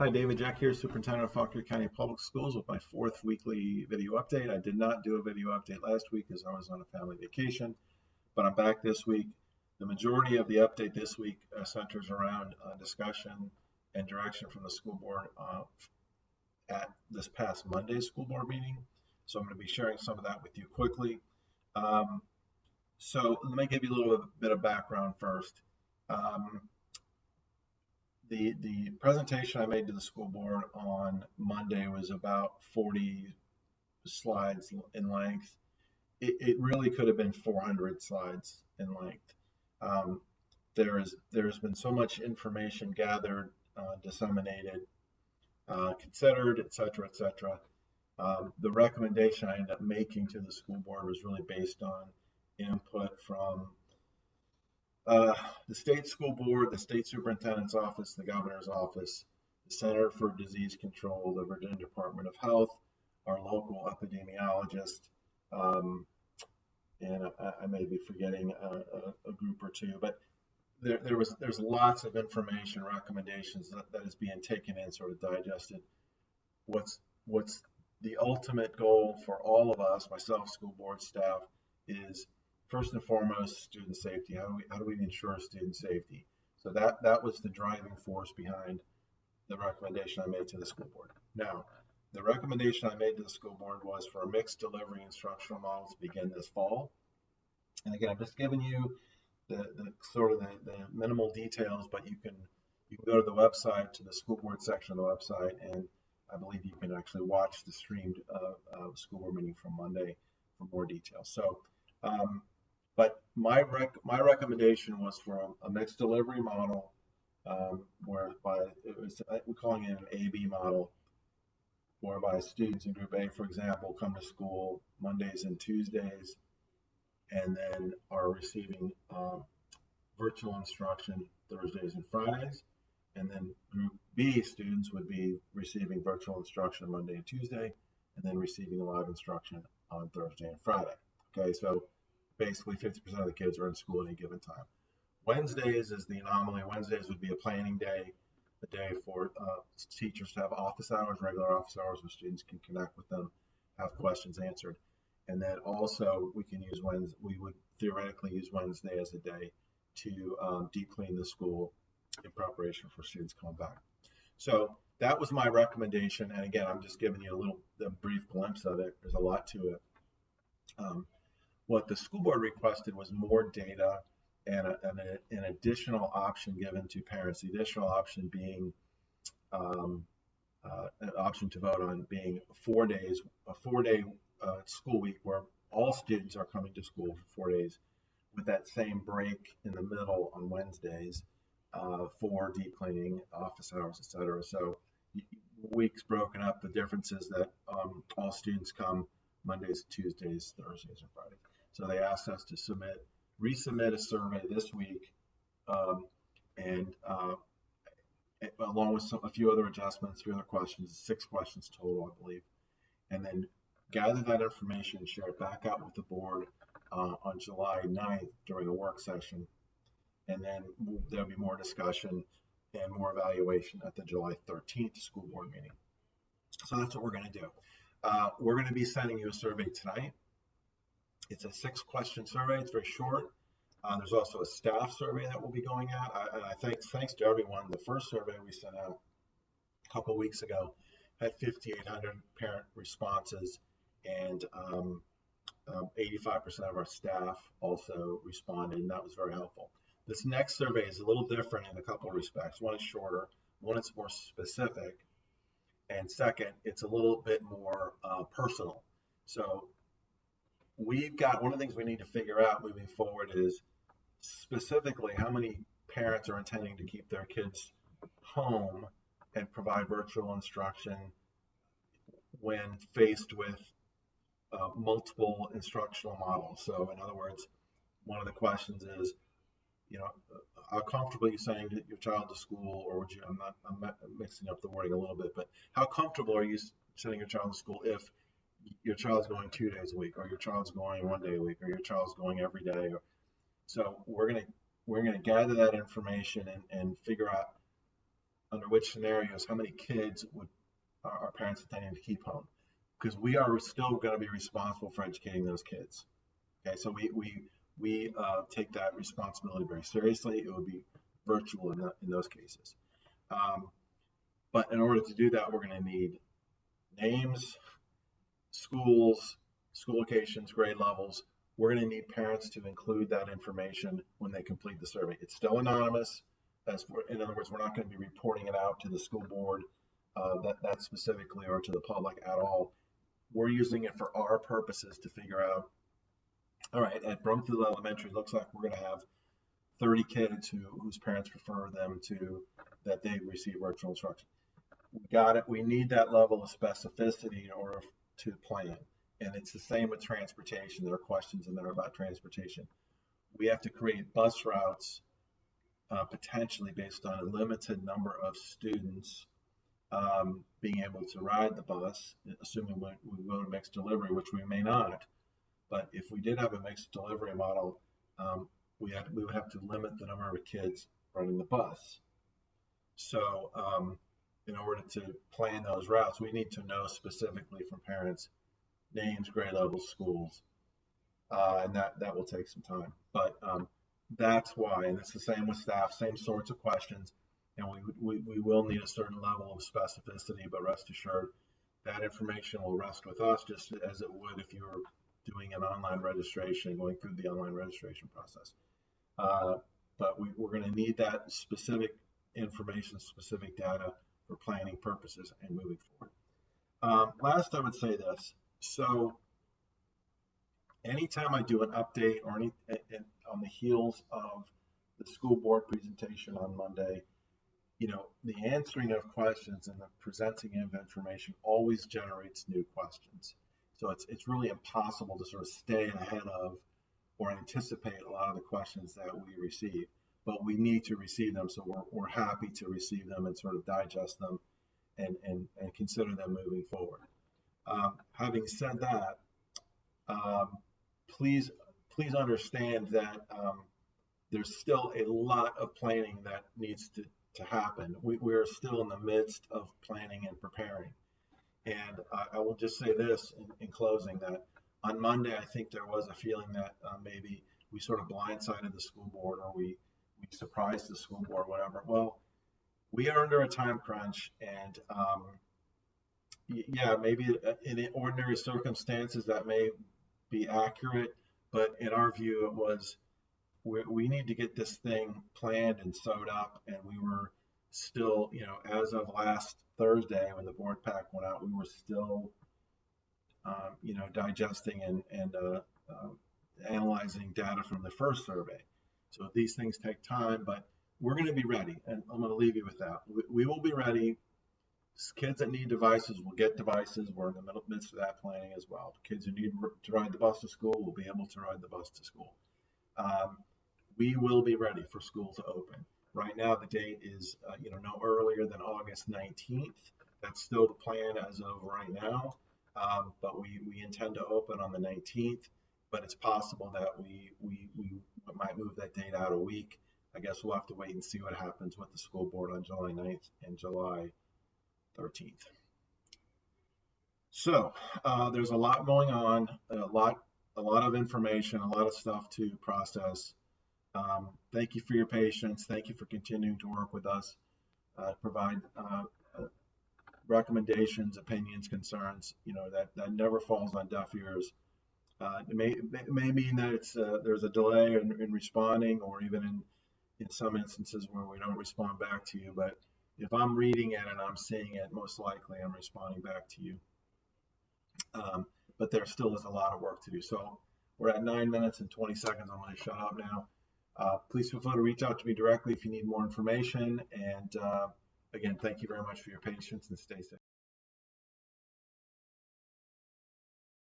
Hi, David Jeck here, Superintendent of Fauquier County Public Schools with my fourth weekly video update. I did not do a video update last week as I was on a family vacation, but I'm back this week. The majority of the update this week uh, centers around uh, discussion and direction from the school board uh, at this past Monday's school board meeting. So I'm going to be sharing some of that with you quickly. Um, so let me give you a little bit of background first. Um, the the presentation I made to the school board on Monday was about 40 slides in length. It, it really could have been 400 slides in length. Um, there is there's been so much information gathered, uh, disseminated, uh, considered, etc., etc. Um, the recommendation I ended up making to the school board was really based on input from uh, the state school board, the state superintendent's office, the governor's office, the Center for Disease Control, the Virginia Department of Health, our local epidemiologist, um, and I, I, may be forgetting a, a, a, group or two, but there, there was there's lots of information, recommendations that, that is being taken in, sort of digested. What's what's the ultimate goal for all of us, myself, school board staff, is first and foremost, student safety. How do we, how do we ensure student safety? So that, that was the driving force behind the recommendation I made to the school board. Now, the recommendation I made to the school board was for a mixed delivery instructional model to begin this fall. And again, I'm just giving you the, the sort of the, the minimal details, but you can you can go to the website to the school board section of the website, and I believe you can actually watch the streamed uh, uh, school board meeting from Monday for more details. So um, but my rec my recommendation was for a, mixed delivery model, um, whereby it was we're calling it an AB model, whereby students in Group A, for example, come to school Mondays and Tuesdays, and then are receiving um, virtual instruction Thursdays and Fridays, and then Group B students would be receiving virtual instruction Monday and Tuesday, and then receiving live instruction on Thursday and Friday. Okay, so basically 50% of the kids are in school at any given time. Wednesdays is the anomaly. Wednesdays would be a planning day, a day for uh, teachers to have office hours, regular office hours, where students can connect with them, have questions answered. And then also we can use Wednesday, we would theoretically use Wednesday as a day to um, deep clean the school in preparation for students coming back. So that was my recommendation. And again, I'm just giving you a little a brief glimpse of it. There's a lot to it. Um, what the school board requested was more data and, a, and a, an additional option given to parents. The additional option being um, uh, an option to vote on being four days, a four-day uh, school week where all students are coming to school for four days, with that same break in the middle on Wednesdays uh, for deep cleaning, office hours, etc. So weeks broken up. The difference is that um, all students come Mondays, Tuesdays, Thursdays, and Fridays. So they asked us to submit, resubmit a survey this week, um, and uh, along with some, a few other adjustments, a few other questions, six questions total, I believe, and then gather that information, share it back out with the board uh, on July 9th during a work session, and then there'll be more discussion and more evaluation at the July 13th school board meeting. So that's what we're going to do. Uh, we're going to be sending you a survey tonight. It's a six question survey. It's very short. Uh, there's also a staff survey that will be going out. I, and I think thanks to everyone. The first survey we sent out a couple weeks ago had 5,800 parent responses, and um, um, 85% of our staff also responded, and that was very helpful. This next survey is a little different in a couple of respects. One is shorter, one is more specific, and second, it's a little bit more uh, personal. So we've got one of the things we need to figure out moving forward is specifically how many parents are intending to keep their kids home and provide virtual instruction when faced with uh, multiple instructional models. So, in other words, one of the questions is, you know, how comfortable are you sending your child to school, or would you? I'm not. I'm mixing up the wording a little bit, but how comfortable are you sending your child to school if your child's going two days a week, or your child's going one day a week, or your child's going every day. So we're gonna we're gonna gather that information and, and figure out under which scenarios, how many kids would our, our parents intending to keep home? Because we are still going to be responsible for educating those kids. Okay, so we we we uh, take that responsibility very seriously. It would be virtual in, the, in those cases. Um, but in order to do that, we're going to need names, schools, school locations, grade levels. We're going to need parents to include that information when they complete the survey. It's still anonymous. As for, in other words, we're not going to be reporting it out to the school board uh, that, that specifically or to the public at all. We're using it for our purposes to figure out, all right, at Brumfield Elementary, looks like we're going to have 30 kids who, whose parents prefer them to, that they receive virtual instruction. We got it. We need that level of specificity in order to plan. And it's the same with transportation. There are questions in there about transportation. We have to create bus routes uh, potentially based on a limited number of students um, being able to ride the bus, assuming we, we go to mixed delivery, which we may not. But if we did have a mixed delivery model, um, we had we would have to limit the number of kids running the bus. So, um, in order to plan those routes, we need to know specifically from parents names, grade levels, schools, uh, and that that will take some time. But um, that's why, and it's the same with staff, same sorts of questions, and we, we, we will need a certain level of specificity, but rest assured that information will rest with us just as it would if you were doing an online registration, going through the online registration process. Uh, but we, we're going to need that specific information, specific data for planning purposes and moving forward. Um, last, I would say this. So anytime I do an update or any on the heels of the school board presentation on Monday, you know, the answering of questions and the presenting of information always generates new questions. So it's it's really impossible to sort of stay ahead of or anticipate a lot of the questions that we receive. But we need to receive them, so we're, we're happy to receive them and sort of digest them and, and, and consider them moving forward. Um, having said that, um, please please understand that um, there's still a lot of planning that needs to, to happen. We, we are still in the midst of planning and preparing. And I, I will just say this in, in, closing that on Monday, I think there was a feeling that uh, maybe we sort of blindsided the school board or we, we surprised the school board, whatever. Well, we are under a time crunch and um, yeah, maybe uh, in ordinary circumstances that may be accurate, but in our view, it was we, we need to get this thing planned and sewed up, and we were still, you know, as of last Thursday when the board pack went out, we were still, um, you know, digesting and and uh, uh, analyzing data from the first survey. So these things take time, but we're going to be ready, and I'm going to leave you with that. We, we will be ready Kids that need devices will get devices. We're in the middle, midst of that planning as well. Kids who need to ride the bus to school will be able to ride the bus to school. Um, we will be ready for school to open. Right now, the date is uh, you know no earlier than August 19th. That's still the plan as of right now. Um, but we, we intend to open on the 19th. But it's possible that we, we we might move that date out a week. I guess we'll have to wait and see what happens with the school board on July 9th and July 13th. So uh, there's a lot going on, a lot, a lot of information, a lot of stuff to process. Um, thank you for your patience. Thank you for continuing to work with us, uh, provide uh, uh recommendations, opinions, concerns. You know that that never falls on deaf ears. Uh, it may it may mean that it's uh, there's a delay in, in responding, or even in in some instances where we don't respond back to you, but if I'm reading it and I'm seeing it, most likely I'm responding back to you. Um, but there still is a lot of work to do. So we're at nine minutes and 20 seconds. I'm going to shut up now. Uh, please feel free to reach out to me directly if you need more information. And uh, again, thank you very much for your patience and stay safe.